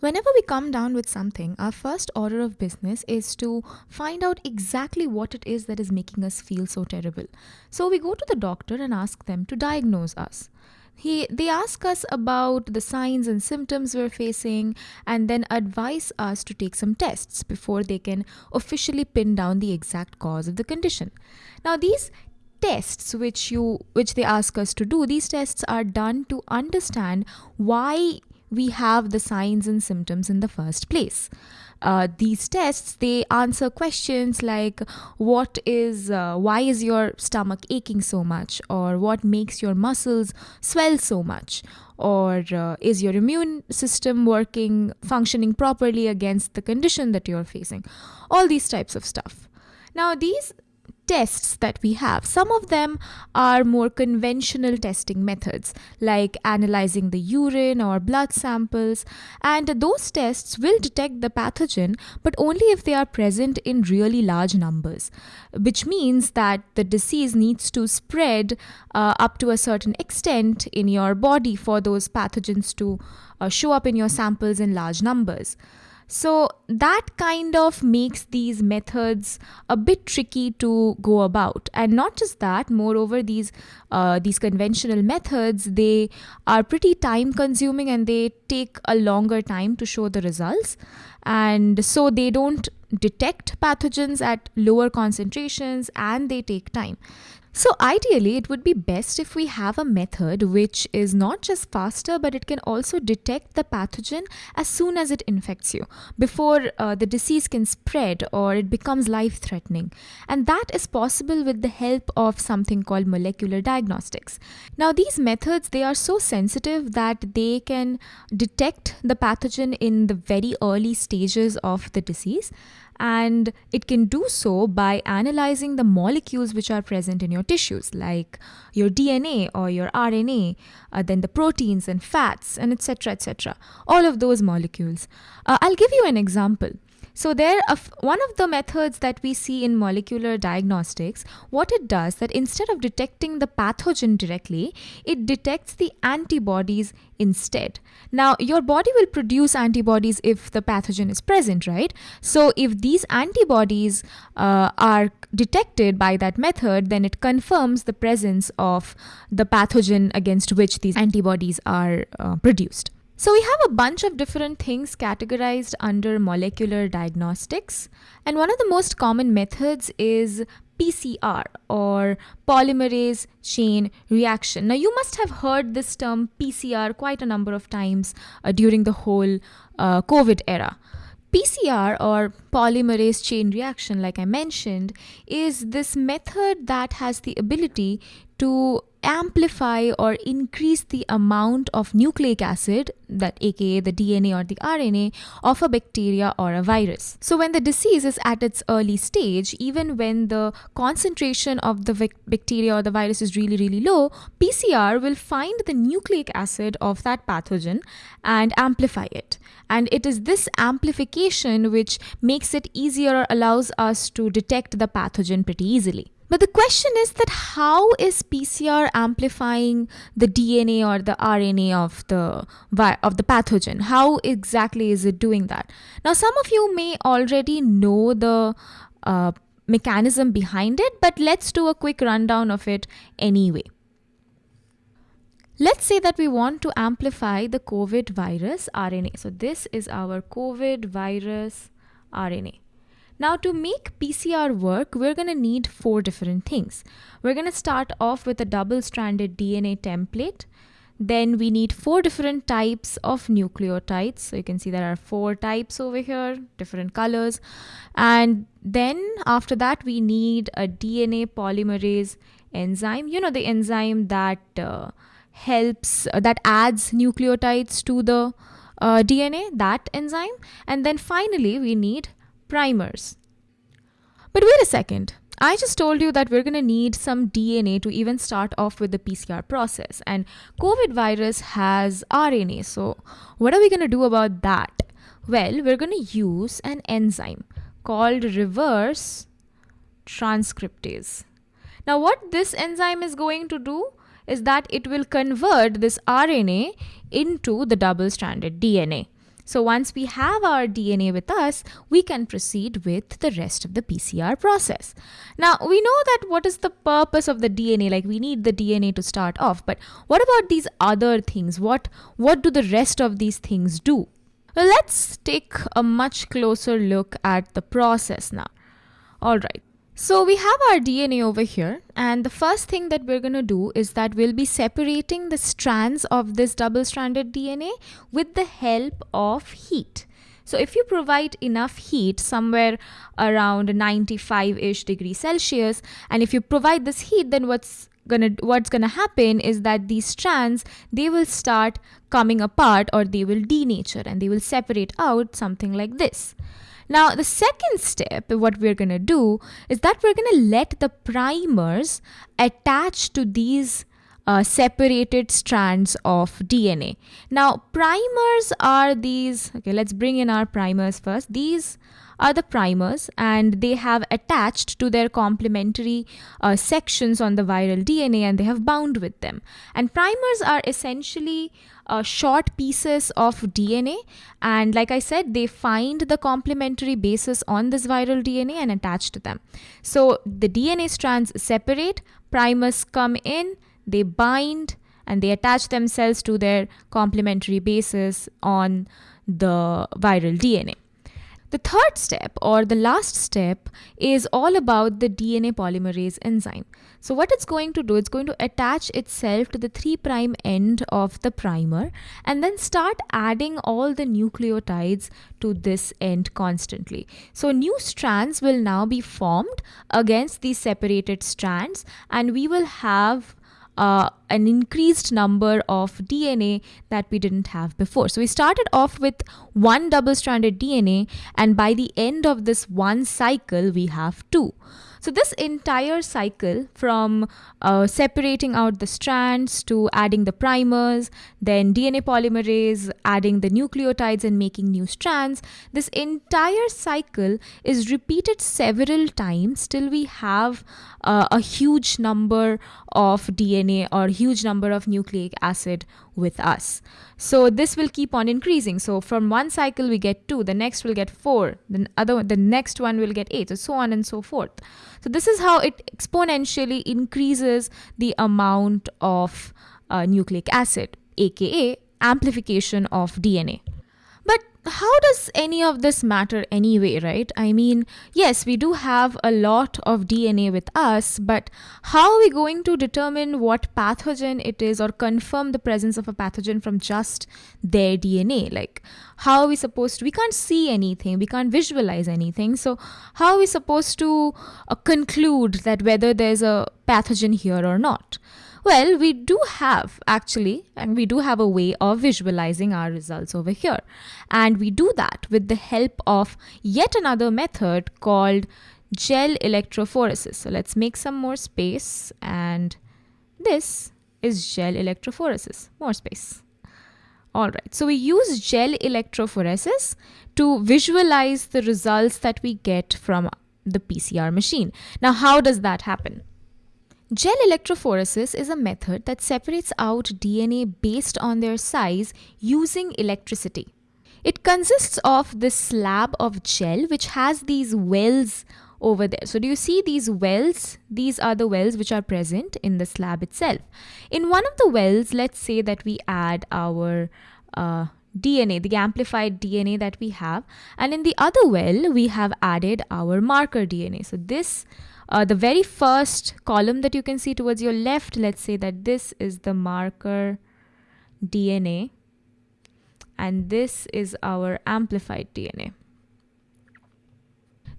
Whenever we come down with something, our first order of business is to find out exactly what it is that is making us feel so terrible. So we go to the doctor and ask them to diagnose us. He, they ask us about the signs and symptoms we're facing and then advise us to take some tests before they can officially pin down the exact cause of the condition. Now, these tests which you which they ask us to do these tests are done to understand why we have the signs and symptoms in the first place. Uh, these tests they answer questions like what is uh, why is your stomach aching so much? Or what makes your muscles swell so much? Or uh, is your immune system working functioning properly against the condition that you're facing? All these types of stuff. Now these tests that we have. Some of them are more conventional testing methods, like analyzing the urine or blood samples, and those tests will detect the pathogen, but only if they are present in really large numbers, which means that the disease needs to spread uh, up to a certain extent in your body for those pathogens to uh, show up in your samples in large numbers. So that kind of makes these methods a bit tricky to go about. And not just that, moreover, these uh, these conventional methods they are pretty time consuming and they take a longer time to show the results. And so they don't detect pathogens at lower concentrations and they take time. So, ideally, it would be best if we have a method which is not just faster, but it can also detect the pathogen as soon as it infects you before uh, the disease can spread or it becomes life threatening. And that is possible with the help of something called molecular diagnostics. Now, these methods they are so sensitive that they can detect the pathogen in the very early stages of the disease and it can do so by analyzing the molecules which are present in your tissues like your dna or your rna uh, then the proteins and fats and etc etc all of those molecules. Uh, i'll give you an example so there, one of the methods that we see in molecular diagnostics, what it does that instead of detecting the pathogen directly, it detects the antibodies instead. Now, your body will produce antibodies if the pathogen is present, right? So if these antibodies uh, are detected by that method, then it confirms the presence of the pathogen against which these antibodies are uh, produced. So we have a bunch of different things categorized under molecular diagnostics. And one of the most common methods is PCR or polymerase chain reaction. Now, you must have heard this term PCR quite a number of times uh, during the whole uh, COVID era. PCR or polymerase chain reaction, like I mentioned, is this method that has the ability to amplify or increase the amount of nucleic acid that aka the DNA or the RNA of a bacteria or a virus. So when the disease is at its early stage even when the concentration of the bacteria or the virus is really really low PCR will find the nucleic acid of that pathogen and amplify it and it is this amplification which makes it easier or allows us to detect the pathogen pretty easily. But the question is that how is PCR amplifying the DNA or the RNA of the of the pathogen? How exactly is it doing that? Now, some of you may already know the uh, mechanism behind it, but let's do a quick rundown of it anyway. Let's say that we want to amplify the COVID virus RNA. So this is our COVID virus RNA. Now to make PCR work, we're going to need four different things. We're going to start off with a double-stranded DNA template. Then we need four different types of nucleotides. So you can see there are four types over here, different colors. And then after that, we need a DNA polymerase enzyme. You know, the enzyme that uh, helps, uh, that adds nucleotides to the uh, DNA, that enzyme. And then finally, we need primers. But wait a second. I just told you that we're going to need some DNA to even start off with the PCR process. And COVID virus has RNA. So, what are we going to do about that? Well, we're going to use an enzyme called reverse transcriptase. Now, what this enzyme is going to do is that it will convert this RNA into the double stranded DNA. So once we have our DNA with us, we can proceed with the rest of the PCR process. Now, we know that what is the purpose of the DNA? Like we need the DNA to start off, but what about these other things? What what do the rest of these things do? Let's take a much closer look at the process now. All right. So we have our DNA over here and the first thing that we're going to do is that we'll be separating the strands of this double-stranded DNA with the help of heat. So if you provide enough heat somewhere around 95-ish degrees Celsius and if you provide this heat then what's gonna what's gonna happen is that these strands they will start coming apart or they will denature and they will separate out something like this. Now, the second step, what we're going to do is that we're going to let the primers attach to these uh, separated strands of DNA. Now, primers are these, okay, let's bring in our primers first. These are the primers and they have attached to their complementary uh, sections on the viral DNA and they have bound with them. And primers are essentially uh, short pieces of DNA and like I said they find the complementary bases on this viral DNA and attach to them. So the DNA strands separate, primers come in, they bind and they attach themselves to their complementary bases on the viral DNA. The third step or the last step is all about the DNA polymerase enzyme. So what it's going to do, it's going to attach itself to the 3' end of the primer and then start adding all the nucleotides to this end constantly. So new strands will now be formed against these separated strands and we will have uh, an increased number of DNA that we didn't have before. So we started off with one double-stranded DNA and by the end of this one cycle we have two. So this entire cycle from uh, separating out the strands to adding the primers, then DNA polymerase, adding the nucleotides and making new strands, this entire cycle is repeated several times till we have uh, a huge number of DNA or huge number of nucleic acid with us. So this will keep on increasing. So from one cycle we get two, the next will get four, the other the next one will get eight, so, so on and so forth. So this is how it exponentially increases the amount of uh, nucleic acid, aka amplification of DNA. How does any of this matter anyway, right? I mean, yes, we do have a lot of DNA with us, but how are we going to determine what pathogen it is or confirm the presence of a pathogen from just their DNA? Like, how are we supposed to? We can't see anything, we can't visualize anything. So, how are we supposed to uh, conclude that whether there's a pathogen here or not? Well, we do have actually, and we do have a way of visualizing our results over here. And we do that with the help of yet another method called gel electrophoresis. So let's make some more space and this is gel electrophoresis, more space. All right, so we use gel electrophoresis to visualize the results that we get from the PCR machine. Now, how does that happen? Gel electrophoresis is a method that separates out DNA based on their size using electricity. It consists of this slab of gel which has these wells over there. So do you see these wells? These are the wells which are present in the slab itself. In one of the wells, let's say that we add our uh, DNA, the amplified DNA that we have. And in the other well, we have added our marker DNA. So this uh, the very first column that you can see towards your left, let's say that this is the marker DNA and this is our amplified DNA.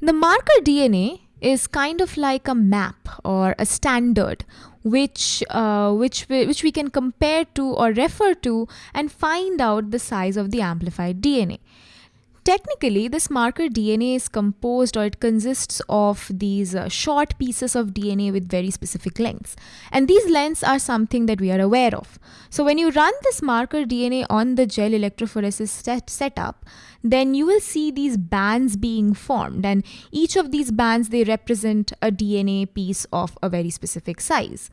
The marker DNA is kind of like a map or a standard which uh, which we, which we can compare to or refer to and find out the size of the amplified DNA. Technically, this marker DNA is composed or it consists of these uh, short pieces of DNA with very specific lengths. And these lengths are something that we are aware of. So when you run this marker DNA on the gel electrophoresis set setup, then you will see these bands being formed. And each of these bands, they represent a DNA piece of a very specific size.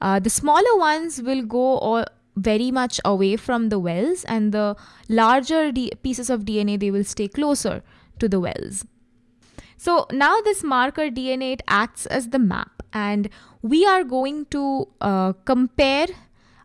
Uh, the smaller ones will go all, very much away from the wells and the larger pieces of DNA they will stay closer to the wells. So now this marker DNA it acts as the map and we are going to uh, compare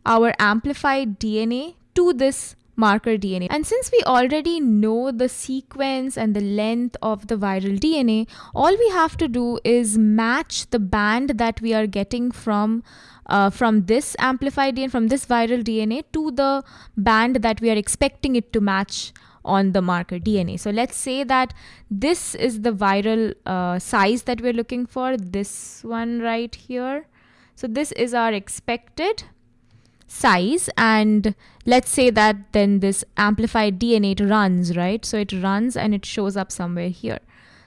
our amplified DNA to this marker DNA. And since we already know the sequence and the length of the viral DNA, all we have to do is match the band that we are getting from uh, from this amplified DNA, from this viral DNA to the band that we are expecting it to match on the marker DNA. So let's say that this is the viral uh, size that we're looking for, this one right here. So this is our expected size and let's say that then this amplified DNA runs, right? So it runs and it shows up somewhere here.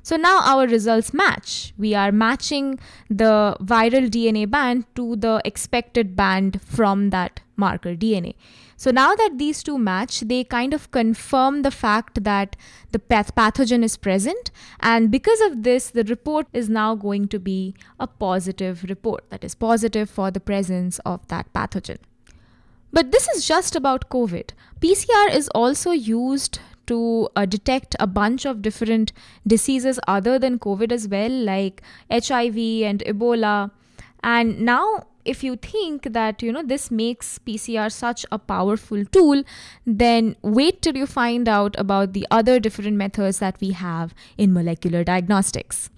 So now our results match. We are matching the viral DNA band to the expected band from that marker DNA. So now that these two match, they kind of confirm the fact that the path- pathogen is present. And because of this, the report is now going to be a positive report that is positive for the presence of that pathogen. But this is just about COVID. PCR is also used to uh, detect a bunch of different diseases other than COVID as well, like HIV and Ebola. And now, if you think that you know this makes PCR such a powerful tool, then wait till you find out about the other different methods that we have in molecular diagnostics.